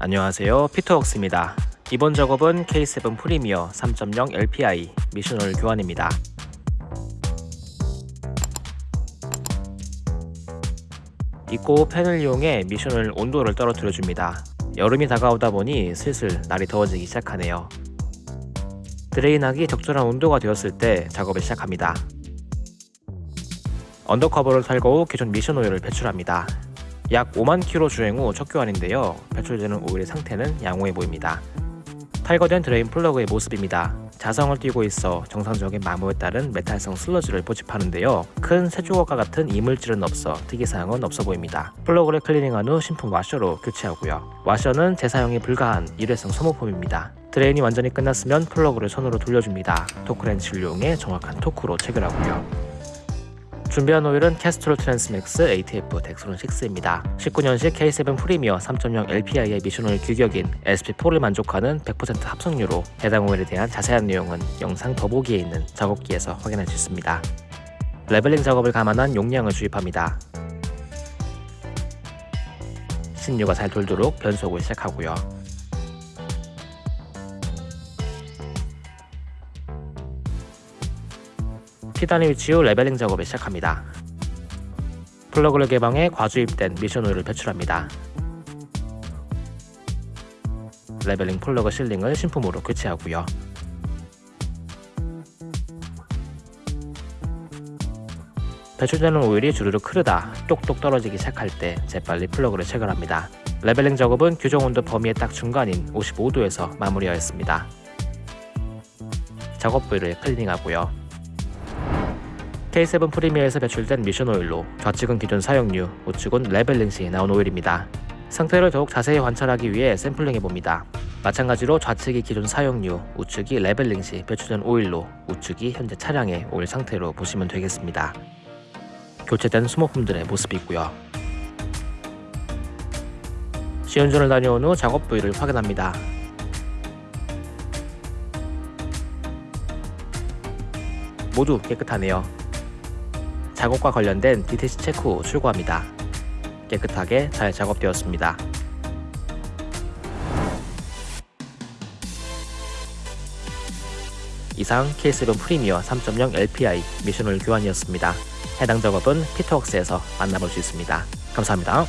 안녕하세요. 피터웍스입니다. 이번 작업은 K7 프리미어 3.0 LPI 미션오일 교환입니다. 입고 팬을 이용해 미션을 온도를 떨어뜨려 줍니다. 여름이 다가오다 보니 슬슬 날이 더워지기 시작하네요. 드레인하기 적절한 온도가 되었을 때 작업을 시작합니다. undercover를 탈거 후 기존 미션 오일을 배출합니다 약 5만 킬로 주행 후 첫 교환인데요. 배출되는 오일의 상태는 양호해 보입니다. 탈거된 드레인 플러그의 모습입니다. 자성을 띄고 있어 정상적인 마모에 따른 메탈성 슬러지를 포집하는데요. 큰 쇳조각과 같은 이물질은 없어 특이사항은 없어 보입니다. 플러그를 클리닝한 후 신품 와셔로 교체하고요. 와셔는 재사용이 불가한 일회성 소모품입니다. 드레인이 완전히 끝났으면 플러그를 손으로 돌려줍니다. 토크렌치를 이용해 정확한 토크로 체결하고요. 준비한 오일은 캐스트롤 트랜스맥스 ATF 덱스론 6입니다. 19년식 K7 프리미어 3.0 LPI의 미션 오일 규격인 SP4를 만족하는 100% 합성유로 해당 오일에 대한 자세한 내용은 영상 더보기에 있는 작업기에서 확인할 수 있습니다. leveling 작업을 감안한 용량을 주입합니다. 신유가 잘 돌도록 변속을 시작하고요. P단에 위치 후 leveling 작업을 시작합니다. 플러그를 개방해 과주입된 미션 오일을 배출합니다. leveling 플러그 sealing을 신품으로 교체하고요. 배출되는 오일이 주르륵 흐르다 똑똑 떨어지기 시작할 때 재빨리 플러그를 체결합니다. leveling 작업은 규정 온도 범위의 딱 중간인 55도에서 마무리하였습니다. 작업 부위를 클리닝하고요. K7 프리미어에서 배출된 미션 오일로 좌측은 기존 사용유, 우측은 leveling 시 나온 오일입니다. 상태를 더욱 자세히 관찰하기 위해 샘플링해봅니다. 마찬가지로 좌측이 기존 사용유, 우측이 leveling 시 배출된 오일로 우측이 현재 차량의 오일 상태로 보시면 되겠습니다. 교체된 소모품들의 모습이고요. 시운전을 다녀온 후 작업 부위를 확인합니다. 모두 깨끗하네요. 작업과 관련된 디테시 체크 후 출고합니다. 깨끗하게 잘 작업되었습니다. 이상 K7 프리미어 3.0 LPI 미션홀 교환이었습니다. 해당 작업은 피터웍스에서 만나볼 수 있습니다. 감사합니다.